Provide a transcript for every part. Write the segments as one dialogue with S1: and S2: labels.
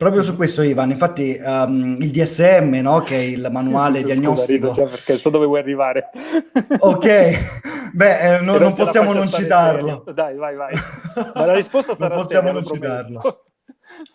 S1: Proprio su questo Ivan, infatti um, il DSM, no, che è il manuale sì, sì, diagnostico...
S2: Scusa, rido, perché so dove vuoi arrivare.
S1: ok, beh, eh, no, non, non possiamo non citarlo.
S2: Serio. Dai, vai, vai. Ma la risposta sarà
S1: Non possiamo seria, non citarlo.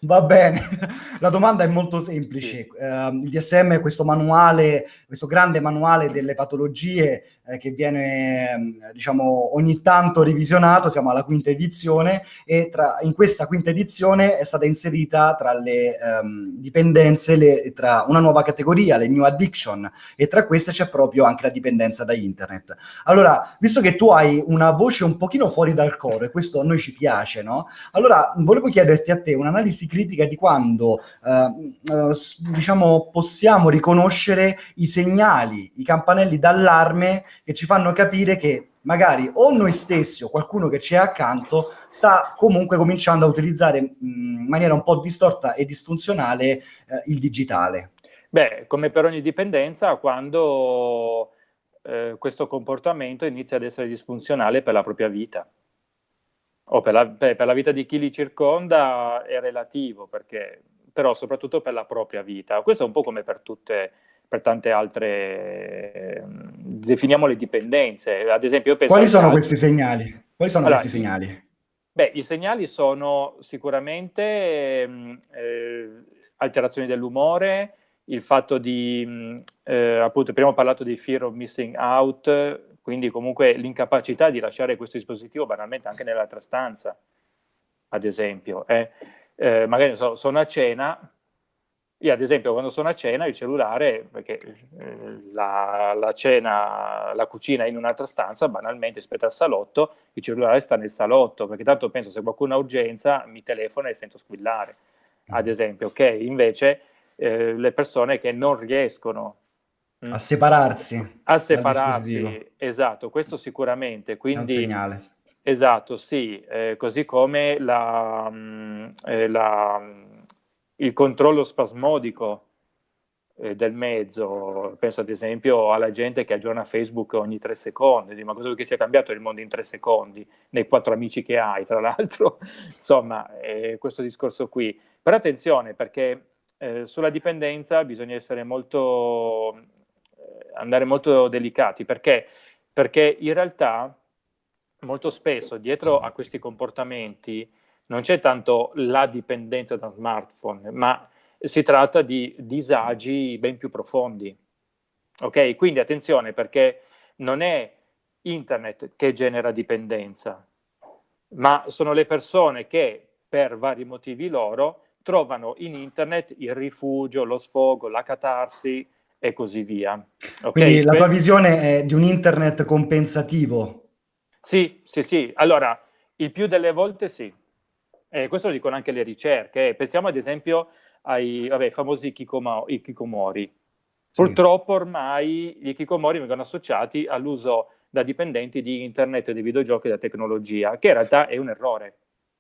S1: Va bene, la domanda è molto semplice. Sì. Uh, il DSM è questo manuale, questo grande manuale delle patologie eh, che viene ehm, diciamo ogni tanto revisionato, siamo alla quinta edizione e tra, in questa quinta edizione è stata inserita tra le um, dipendenze le, tra una nuova categoria, le new addiction e tra queste c'è proprio anche la dipendenza da internet. Allora, visto che tu hai una voce un pochino fuori dal coro e questo a noi ci piace, no? Allora, volevo chiederti a te un'analisi critica di quando uh, uh, diciamo possiamo riconoscere i segnali, i campanelli d'allarme che ci fanno capire che magari o noi stessi o qualcuno che ci è accanto sta comunque cominciando a utilizzare in maniera un po' distorta e disfunzionale eh, il digitale.
S2: Beh, come per ogni dipendenza, quando eh, questo comportamento inizia ad essere disfunzionale per la propria vita o per la, per, per la vita di chi li circonda è relativo, perché, però soprattutto per la propria vita. Questo è un po' come per tutte per tante altre, definiamo le dipendenze. Ad esempio,
S1: Quali sono altri... questi segnali? Quali sono allora, questi segnali?
S2: Beh, i segnali sono sicuramente eh, alterazioni dell'umore, il fatto di, eh, appunto, prima ho parlato di fear of missing out, quindi comunque l'incapacità di lasciare questo dispositivo banalmente anche nell'altra stanza, ad esempio. Eh. Eh, magari so, sono a cena, io ad esempio quando sono a cena il cellulare, perché eh, la, la, cena, la cucina è in un'altra stanza, banalmente rispetto al salotto, il cellulare sta nel salotto, perché tanto penso se qualcuno ha urgenza mi telefona e sento squillare, ad esempio, ok? Invece eh, le persone che non riescono
S1: mm, a separarsi.
S2: A separarsi, esatto, questo sicuramente. Quindi,
S1: è un segnale.
S2: Esatto, sì, eh, così come la, mh, mm, eh, la il controllo spasmodico eh, del mezzo, penso ad esempio alla gente che aggiorna Facebook ogni tre secondi, ma cosa vuoi che sia cambiato il mondo in tre secondi, nei quattro amici che hai, tra l'altro, insomma, questo discorso qui. Però attenzione, perché eh, sulla dipendenza bisogna essere molto, andare molto delicati, perché? Perché in realtà molto spesso dietro a questi comportamenti non c'è tanto la dipendenza da smartphone, ma si tratta di disagi ben più profondi. Ok? Quindi attenzione perché non è internet che genera dipendenza, ma sono le persone che per vari motivi loro trovano in internet il rifugio, lo sfogo, la catarsi e così via.
S1: Okay? Quindi la tua visione è di un internet compensativo?
S2: Sì, sì, sì. Allora, il più delle volte sì. Eh, questo lo dicono anche le ricerche. Pensiamo ad esempio ai vabbè, famosi ikikomori. Purtroppo ormai gli ikikomori vengono associati all'uso da dipendenti di internet, di videogiochi e da tecnologia, che in realtà è un errore.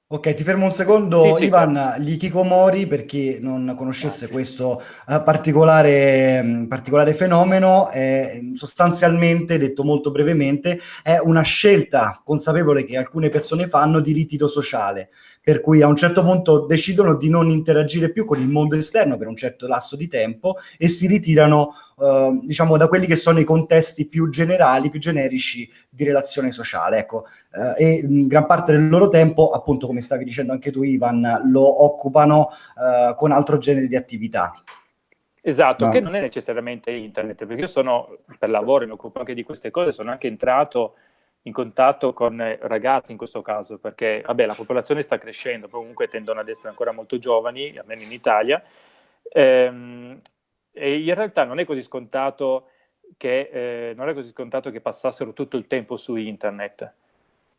S1: Ok, ti fermo un secondo, sì, sì, Ivan, certo. gli Kikomori, per chi non conoscesse ah, questo uh, particolare, um, particolare, fenomeno, è, sostanzialmente, detto molto brevemente, è una scelta consapevole che alcune persone fanno di ritiro sociale, per cui a un certo punto decidono di non interagire più con il mondo esterno per un certo lasso di tempo e si ritirano uh, diciamo da quelli che sono i contesti più generali, più generici di relazione sociale. Ecco, uh, e in gran parte del loro tempo, appunto come stavi dicendo anche tu Ivan, lo occupano uh, con altro genere di attività.
S2: Esatto, no. che non è necessariamente internet, perché io sono per lavoro, mi occupo anche di queste cose, sono anche entrato in contatto con ragazzi in questo caso, perché vabbè, la popolazione sta crescendo, comunque tendono ad essere ancora molto giovani, almeno in Italia, ehm, e in realtà non è così scontato che, eh, non è così scontato che passassero tutto il tempo su internet.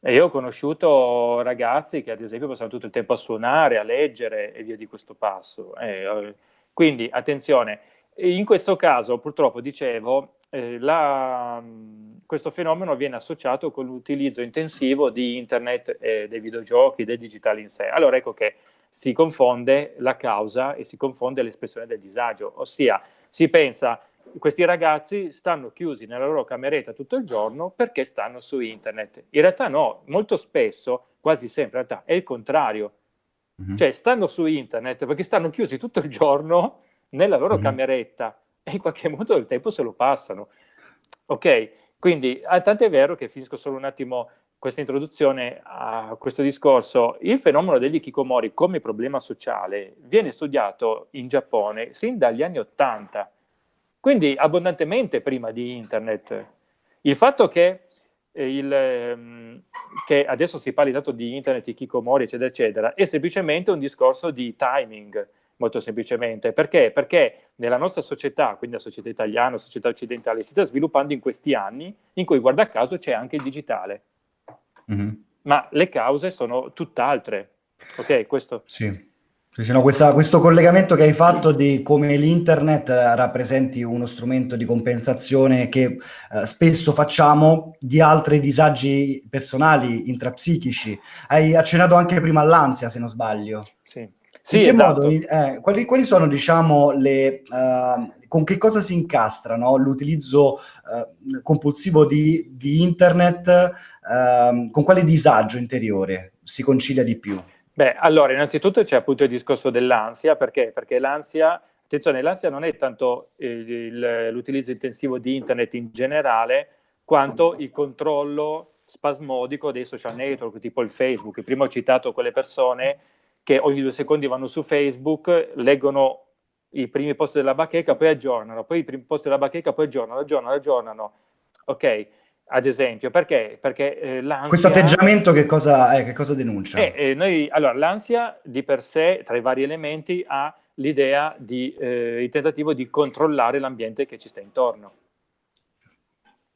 S2: E io ho conosciuto ragazzi che ad esempio passano tutto il tempo a suonare, a leggere e via di questo passo. Eh, quindi attenzione, in questo caso purtroppo dicevo, eh, la, questo fenomeno viene associato con l'utilizzo intensivo di internet, eh, dei videogiochi, del digitale in sé. Allora ecco che si confonde la causa e si confonde l'espressione del disagio, ossia si pensa questi ragazzi stanno chiusi nella loro cameretta tutto il giorno perché stanno su internet. In realtà no, molto spesso, quasi sempre in realtà, è il contrario. Mm -hmm. Cioè stanno su internet perché stanno chiusi tutto il giorno nella loro mm -hmm. cameretta e in qualche modo il tempo se lo passano. Ok, quindi ah, tant'è vero che finisco solo un attimo questa introduzione a questo discorso, il fenomeno degli kikomori come problema sociale viene studiato in Giappone sin dagli anni Ottanta, quindi abbondantemente prima di internet. Il fatto che, eh, il, ehm, che adesso si parli tanto di internet, di kikomori, eccetera, eccetera, è semplicemente un discorso di timing, molto semplicemente. Perché? Perché nella nostra società, quindi la società italiana, la società occidentale, si sta sviluppando in questi anni in cui, guarda caso, c'è anche il digitale. Mm -hmm. Ma le cause sono tutt'altre. Ok, questo...
S1: Sì. Diciamo, questa, questo collegamento che hai fatto di come l'internet rappresenti uno strumento di compensazione che eh, spesso facciamo di altri disagi personali, intrapsichici. Hai accennato anche prima all'ansia, se non sbaglio.
S2: Sì. Sì, esatto. modo,
S1: eh, quali, quali, sono, diciamo, le, uh, con che cosa si incastra no? l'utilizzo uh, compulsivo di, di internet, uh, con quale disagio interiore si concilia di più?
S2: Beh, allora, innanzitutto c'è appunto il discorso dell'ansia, perché? Perché l'ansia, attenzione, l'ansia non è tanto l'utilizzo intensivo di internet in generale, quanto il controllo spasmodico dei social network, tipo il Facebook. Prima ho citato quelle persone che ogni due secondi vanno su Facebook, leggono i primi post della bacheca, poi aggiornano, poi i primi post della bacheca, poi aggiornano, aggiornano, aggiornano. Ok, ad esempio, perché? Perché eh, l'ansia...
S1: Questo atteggiamento che cosa, eh, che cosa denuncia?
S2: Eh, eh, noi, allora, l'ansia di per sé, tra i vari elementi, ha l'idea di, eh, il tentativo di controllare l'ambiente che ci sta intorno.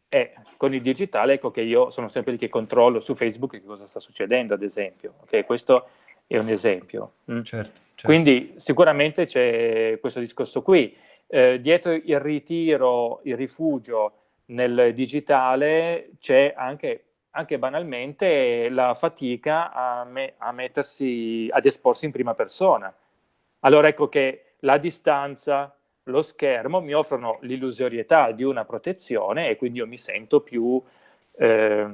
S2: E con il digitale, ecco che io sono sempre lì che controllo su Facebook che cosa sta succedendo, ad esempio. Okay? Questo è un esempio.
S1: Mm. Certo, certo.
S2: Quindi sicuramente c'è questo discorso qui. Eh, dietro il ritiro, il rifugio nel digitale c'è anche, anche, banalmente la fatica a, me, a mettersi, ad esporsi in prima persona. Allora ecco che la distanza, lo schermo mi offrono l'illusorietà di una protezione e quindi io mi sento più, eh,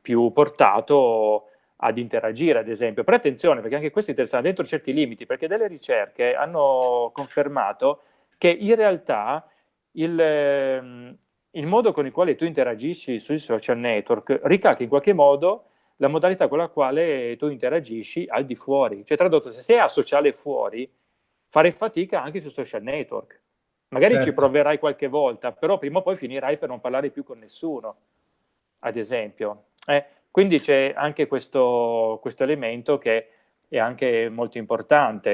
S2: più portato ad interagire, ad esempio. Però attenzione, perché anche questo è interessante, dentro certi limiti, perché delle ricerche hanno confermato che in realtà il, ehm, il modo con il quale tu interagisci sui social network ricalca in qualche modo la modalità con la quale tu interagisci al di fuori. Cioè, tradotto, se sei asociale fuori, fare fatica anche sui social network. Magari certo. ci proverai qualche volta, però prima o poi finirai per non parlare più con nessuno, ad esempio. Eh, quindi c'è anche questo, questo elemento che è anche molto importante.